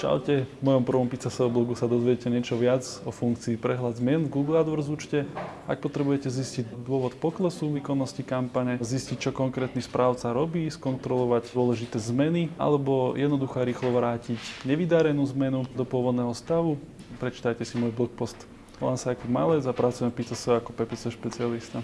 Čaute, v mojom prvom Pizzaseo blogu sa dozviete niečo viac o funkcii prehľad zmien v Google AdWords účte. Ak potrebujete zistiť dôvod poklesu výkonnosti kampane, zistiť, čo konkrétny správca robí, skontrolovať dôležité zmeny alebo jednoducho rýchlo vrátiť nevydarenú zmenu do pôvodného stavu, prečítajte si môj blog post. Volám sa Jakub Malec a pracujem v Pizzaseo ako PPC špecialista.